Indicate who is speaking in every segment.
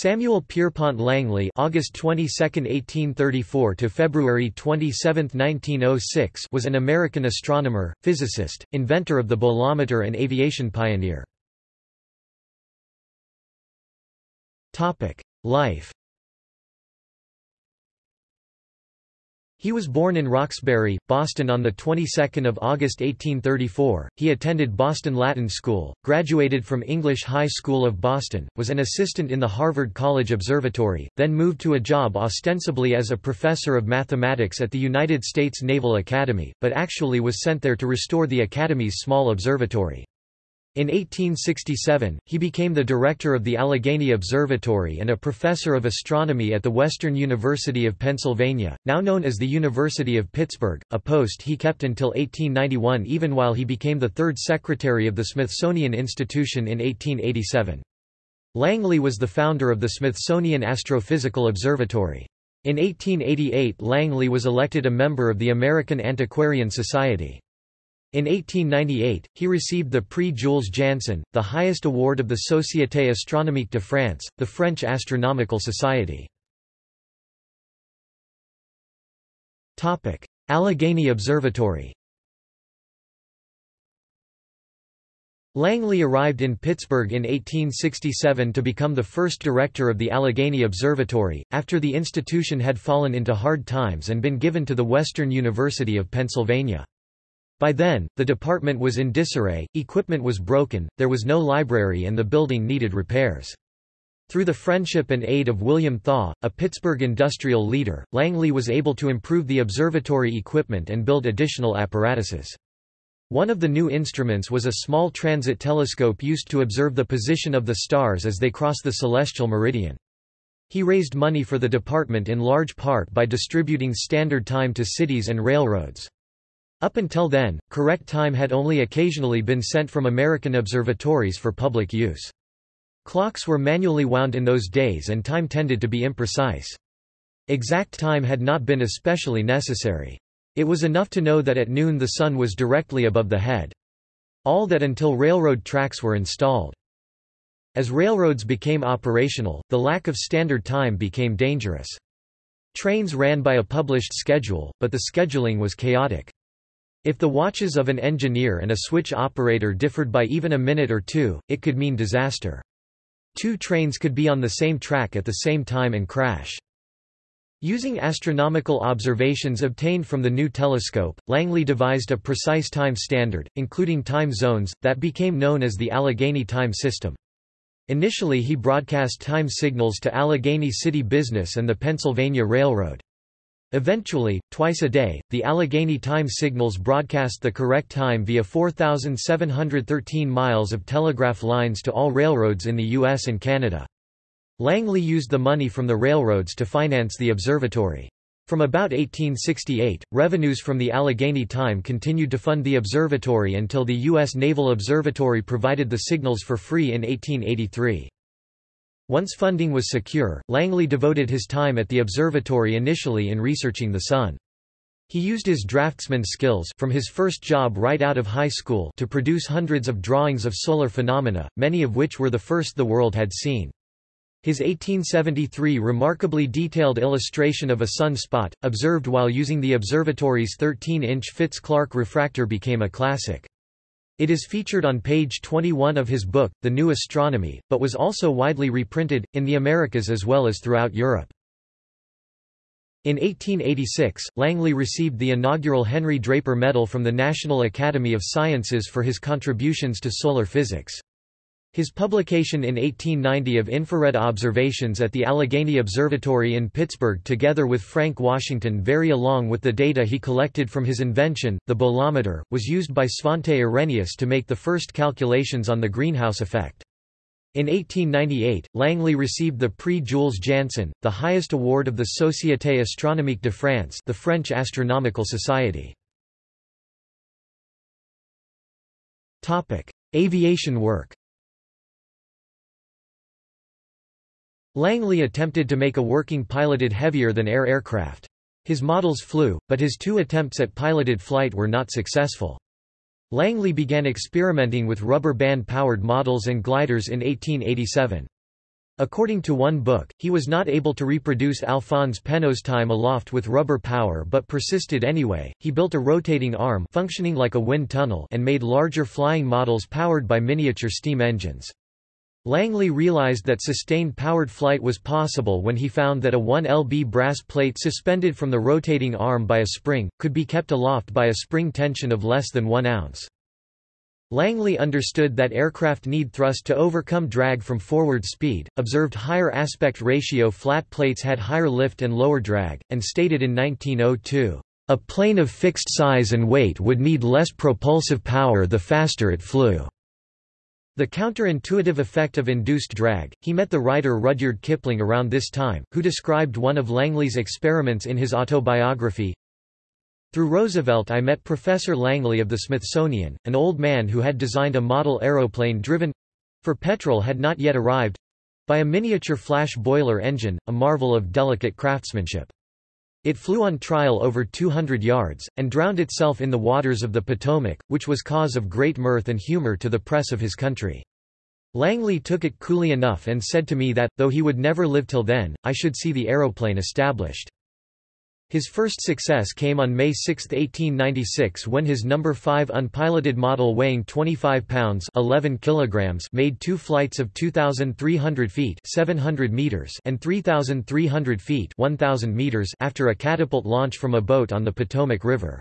Speaker 1: Samuel Pierpont Langley August 22, 1834 to February 27, 1906 was an American astronomer, physicist, inventor of the bolometer and aviation pioneer. Topic: Life He was born in Roxbury, Boston on the 22nd of August 1834. He attended Boston Latin School, graduated from English High School of Boston, was an assistant in the Harvard College Observatory, then moved to a job ostensibly as a professor of mathematics at the United States Naval Academy, but actually was sent there to restore the Academy's small observatory. In 1867, he became the director of the Allegheny Observatory and a professor of astronomy at the Western University of Pennsylvania, now known as the University of Pittsburgh, a post he kept until 1891 even while he became the third secretary of the Smithsonian Institution in 1887. Langley was the founder of the Smithsonian Astrophysical Observatory. In 1888 Langley was elected a member of the American Antiquarian Society. In 1898, he received the Prix Jules Janssen, the highest award of the Société Astronomique de France, the French astronomical society. Allegheny Observatory Langley arrived in Pittsburgh in 1867 to become the first director of the Allegheny Observatory, after the institution had fallen into hard times and been given to the Western University of Pennsylvania. By then, the department was in disarray, equipment was broken, there was no library and the building needed repairs. Through the friendship and aid of William Thaw, a Pittsburgh industrial leader, Langley was able to improve the observatory equipment and build additional apparatuses. One of the new instruments was a small transit telescope used to observe the position of the stars as they cross the celestial meridian. He raised money for the department in large part by distributing standard time to cities and railroads. Up until then, correct time had only occasionally been sent from American observatories for public use. Clocks were manually wound in those days and time tended to be imprecise. Exact time had not been especially necessary. It was enough to know that at noon the sun was directly above the head. All that until railroad tracks were installed. As railroads became operational, the lack of standard time became dangerous. Trains ran by a published schedule, but the scheduling was chaotic. If the watches of an engineer and a switch operator differed by even a minute or two, it could mean disaster. Two trains could be on the same track at the same time and crash. Using astronomical observations obtained from the new telescope, Langley devised a precise time standard, including time zones, that became known as the Allegheny time system. Initially he broadcast time signals to Allegheny City Business and the Pennsylvania Railroad. Eventually, twice a day, the Allegheny time signals broadcast the correct time via 4,713 miles of telegraph lines to all railroads in the U.S. and Canada. Langley used the money from the railroads to finance the observatory. From about 1868, revenues from the Allegheny time continued to fund the observatory until the U.S. Naval Observatory provided the signals for free in 1883. Once funding was secure, Langley devoted his time at the observatory initially in researching the Sun. He used his draftsman skills from his first job right out of high school to produce hundreds of drawings of solar phenomena, many of which were the first the world had seen. His 1873 remarkably detailed illustration of a sunspot, observed while using the observatory's 13-inch Fitz-Clark refractor became a classic. It is featured on page 21 of his book, The New Astronomy, but was also widely reprinted, in the Americas as well as throughout Europe. In 1886, Langley received the inaugural Henry Draper Medal from the National Academy of Sciences for his contributions to solar physics. His publication in 1890 of infrared observations at the Allegheny Observatory in Pittsburgh together with Frank Washington Very along with the data he collected from his invention, the bolometer, was used by Svante Arrhenius to make the first calculations on the greenhouse effect. In 1898, Langley received the Prix Jules Janssen, the highest award of the Société Astronomique de France the French Astronomical Society. Aviation work Langley attempted to make a working piloted heavier-than-air aircraft. His models flew, but his two attempts at piloted flight were not successful. Langley began experimenting with rubber band-powered models and gliders in 1887. According to one book, he was not able to reproduce Alphonse Pénaud's time aloft with rubber power but persisted anyway. He built a rotating arm functioning like a wind tunnel and made larger flying models powered by miniature steam engines. Langley realized that sustained powered flight was possible when he found that a 1 lb brass plate suspended from the rotating arm by a spring, could be kept aloft by a spring tension of less than 1 ounce. Langley understood that aircraft need thrust to overcome drag from forward speed, observed higher aspect ratio flat plates had higher lift and lower drag, and stated in 1902, "...a plane of fixed size and weight would need less propulsive power the faster it flew." The counterintuitive effect of induced drag, he met the writer Rudyard Kipling around this time, who described one of Langley's experiments in his autobiography, through Roosevelt I met Professor Langley of the Smithsonian, an old man who had designed a model aeroplane driven—for petrol had not yet arrived—by a miniature flash boiler engine, a marvel of delicate craftsmanship. It flew on trial over 200 yards, and drowned itself in the waters of the Potomac, which was cause of great mirth and humor to the press of his country. Langley took it coolly enough and said to me that, though he would never live till then, I should see the aeroplane established. His first success came on May 6, 1896 when his No. 5 unpiloted model weighing 25 pounds 11 kilograms made two flights of 2,300 feet 700 meters and 3,300 feet 1,000 meters after a catapult launch from a boat on the Potomac River.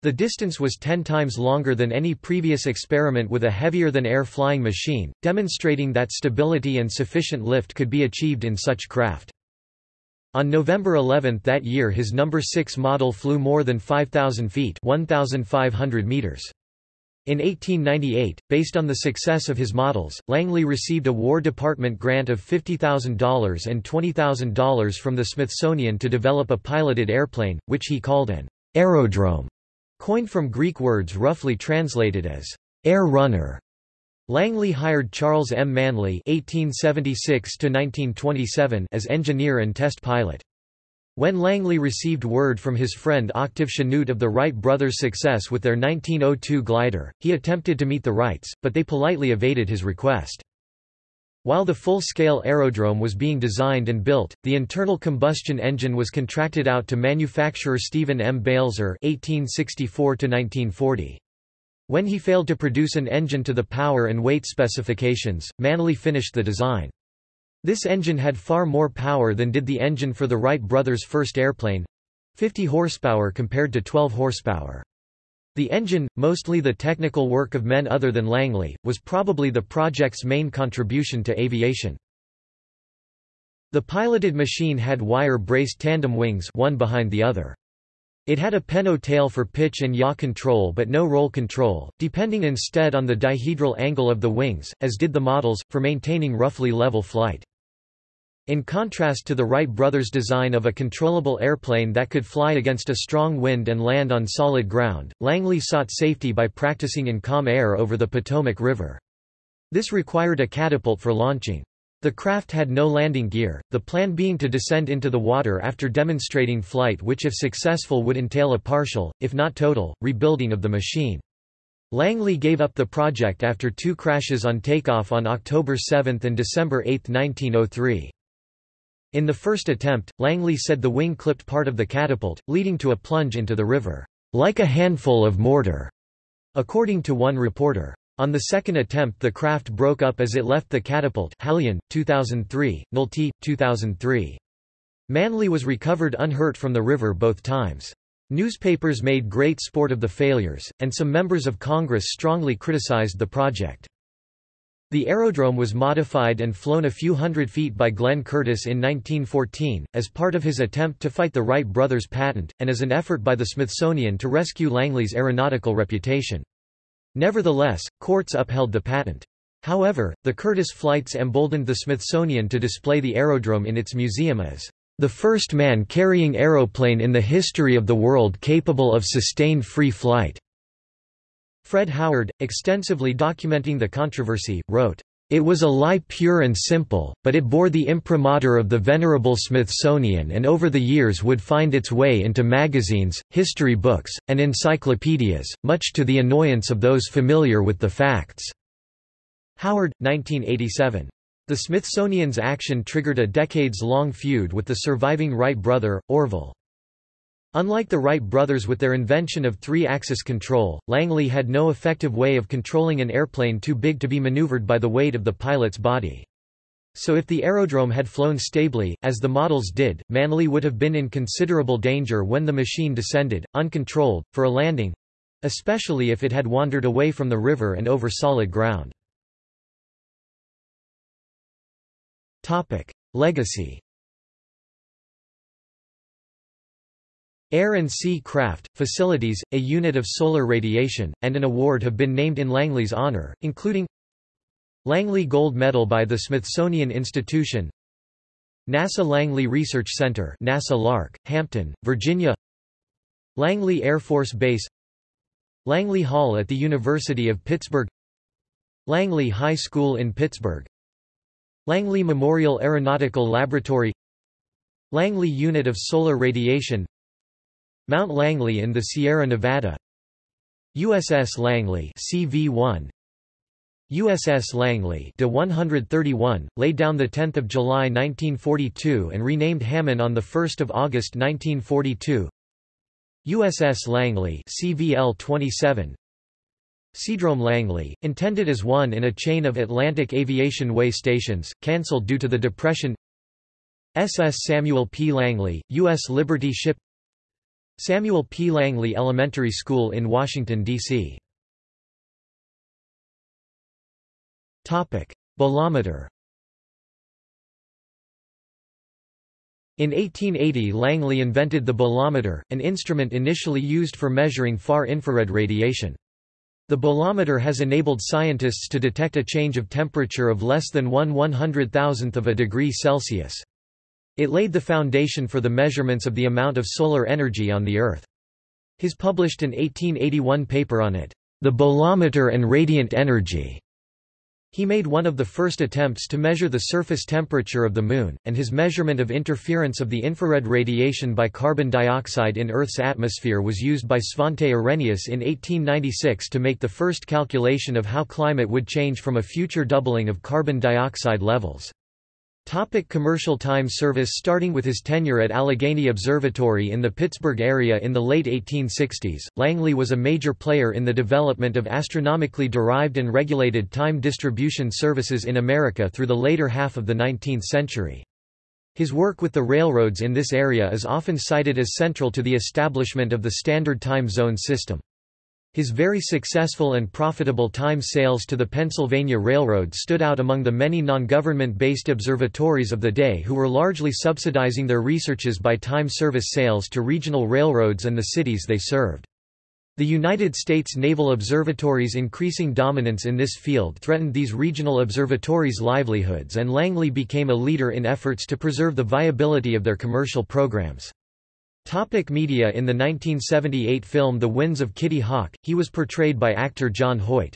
Speaker 1: The distance was ten times longer than any previous experiment with a heavier-than-air flying machine, demonstrating that stability and sufficient lift could be achieved in such craft. On November 11 that year his No. 6 model flew more than 5,000 feet 1,500 meters. In 1898, based on the success of his models, Langley received a War Department grant of $50,000 and $20,000 from the Smithsonian to develop a piloted airplane, which he called an aerodrome, coined from Greek words roughly translated as air runner. Langley hired Charles M. Manly (1876–1927) as engineer and test pilot. When Langley received word from his friend Octave Chanute of the Wright brothers' success with their 1902 glider, he attempted to meet the Wrights, but they politely evaded his request. While the full-scale aerodrome was being designed and built, the internal combustion engine was contracted out to manufacturer Stephen M. Balzer (1864–1940). When he failed to produce an engine to the power and weight specifications, Manly finished the design. This engine had far more power than did the engine for the Wright brothers' first airplane 50 horsepower compared to 12 horsepower. The engine, mostly the technical work of men other than Langley, was probably the project's main contribution to aviation. The piloted machine had wire-braced tandem wings one behind the other. It had a Pénaud tail for pitch and yaw control but no roll control, depending instead on the dihedral angle of the wings, as did the models, for maintaining roughly level flight. In contrast to the Wright brothers' design of a controllable airplane that could fly against a strong wind and land on solid ground, Langley sought safety by practicing in calm air over the Potomac River. This required a catapult for launching. The craft had no landing gear, the plan being to descend into the water after demonstrating flight which if successful would entail a partial, if not total, rebuilding of the machine. Langley gave up the project after two crashes on takeoff on October 7 and December 8, 1903. In the first attempt, Langley said the wing clipped part of the catapult, leading to a plunge into the river, like a handful of mortar, according to one reporter. On the second attempt the craft broke up as it left the catapult Hallion, 2003, Nolte, 2003. Manly was recovered unhurt from the river both times. Newspapers made great sport of the failures, and some members of Congress strongly criticized the project. The aerodrome was modified and flown a few hundred feet by Glenn Curtiss in 1914, as part of his attempt to fight the Wright brothers' patent, and as an effort by the Smithsonian to rescue Langley's aeronautical reputation. Nevertheless, courts upheld the patent. However, the Curtiss flights emboldened the Smithsonian to display the aerodrome in its museum as the first man-carrying aeroplane in the history of the world capable of sustained free flight. Fred Howard, extensively documenting the controversy, wrote, it was a lie pure and simple, but it bore the imprimatur of the venerable Smithsonian and over the years would find its way into magazines, history books, and encyclopedias, much to the annoyance of those familiar with the facts." Howard, 1987. The Smithsonian's action triggered a decades-long feud with the surviving Wright brother, Orville. Unlike the Wright brothers with their invention of three-axis control, Langley had no effective way of controlling an airplane too big to be maneuvered by the weight of the pilot's body. So if the aerodrome had flown stably, as the models did, Manly would have been in considerable danger when the machine descended, uncontrolled, for a landing—especially if it had wandered away from the river and over solid ground. Topic. Legacy Air and Sea Craft, Facilities, a unit of solar radiation, and an award have been named in Langley's honor, including Langley Gold Medal by the Smithsonian Institution NASA Langley Research Center NASA LARC, Hampton, Virginia Langley Air Force Base Langley Hall at the University of Pittsburgh Langley High School in Pittsburgh Langley Memorial Aeronautical Laboratory Langley Unit of Solar Radiation Mount Langley in the Sierra Nevada. USS Langley CV-1 USS Langley de 131, laid down 10 July 1942 and renamed Hammond on 1 August 1942 USS Langley CVL-27 Seadrome Langley, intended as one in a chain of Atlantic Aviation Way stations, cancelled due to the Depression. SS Samuel P. Langley, U.S. Liberty Ship Samuel P. Langley Elementary School in Washington, D.C. Bolometer In 1880 Langley invented the bolometer, an instrument initially used for measuring far infrared radiation. The bolometer has enabled scientists to detect a change of temperature of less than 1 100,000th of a degree Celsius. It laid the foundation for the measurements of the amount of solar energy on the Earth. His published an 1881 paper on it, The Bolometer and Radiant Energy, he made one of the first attempts to measure the surface temperature of the Moon, and his measurement of interference of the infrared radiation by carbon dioxide in Earth's atmosphere was used by Svante Arrhenius in 1896 to make the first calculation of how climate would change from a future doubling of carbon dioxide levels. Topic commercial time service Starting with his tenure at Allegheny Observatory in the Pittsburgh area in the late 1860s, Langley was a major player in the development of astronomically derived and regulated time distribution services in America through the later half of the 19th century. His work with the railroads in this area is often cited as central to the establishment of the Standard Time Zone system. His very successful and profitable time sales to the Pennsylvania Railroad stood out among the many non-government-based observatories of the day who were largely subsidizing their researches by time service sales to regional railroads and the cities they served. The United States Naval Observatory's increasing dominance in this field threatened these regional observatories' livelihoods and Langley became a leader in efforts to preserve the viability of their commercial programs. Topic media In the 1978 film The Winds of Kitty Hawk, he was portrayed by actor John Hoyt.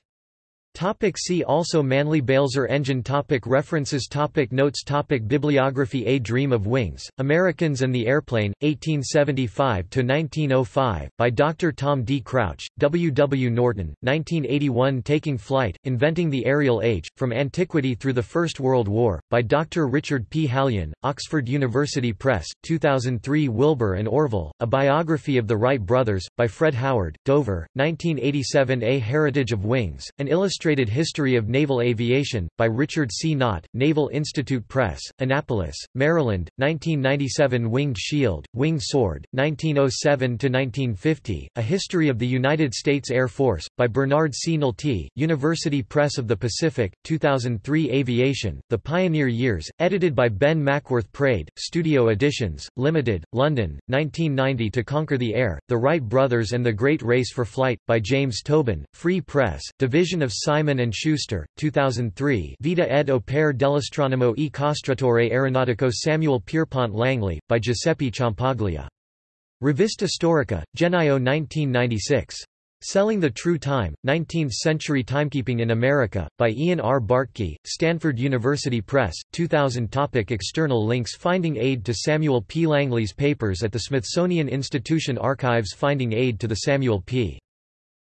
Speaker 1: Topic see also Manly Balzer engine topic References topic Notes topic Bibliography A Dream of Wings, Americans and the Airplane, 1875–1905, by Dr. Tom D. Crouch, W. W. Norton, 1981 Taking Flight, Inventing the Aerial Age, From Antiquity Through the First World War, by Dr. Richard P. Hallion, Oxford University Press, 2003 Wilbur and Orville, A Biography of the Wright Brothers, by Fred Howard, Dover, 1987 A Heritage of Wings, an illustrated Illustrated History of Naval Aviation, by Richard C. Knott, Naval Institute Press, Annapolis, Maryland, 1997 Winged Shield, Winged Sword, 1907–1950, A History of the United States Air Force, by Bernard C. Nolte, University Press of the Pacific, 2003 Aviation, The Pioneer Years, edited by Ben Mackworth Praed, Studio Editions, Limited, London, 1990 To Conquer the Air, The Wright Brothers and the Great Race for Flight, by James Tobin, Free Press, Division of Simon & Schuster, 2003 Vita ed opere dell'astronomo e costratore aeronautico Samuel Pierpont Langley, by Giuseppe Ciampaglia. Rivista Storica, Gennaio 1996. Selling the True Time, 19th-Century Timekeeping in America, by Ian R. Bartky, Stanford University Press, 2000 topic External links Finding aid to Samuel P. Langley's papers at the Smithsonian Institution Archives Finding aid to the Samuel P.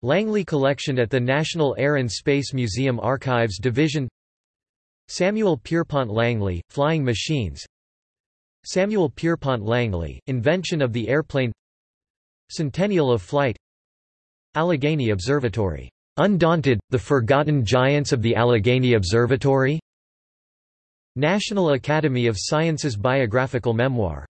Speaker 1: Langley Collection at the National Air and Space Museum Archives Division. Samuel Pierpont Langley, Flying Machines. Samuel Pierpont Langley, Invention of the Airplane. Centennial of Flight. Allegheny Observatory. Undaunted, The Forgotten Giants of the Allegheny Observatory. National Academy of Sciences Biographical Memoir